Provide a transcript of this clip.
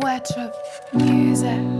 Wet of Music.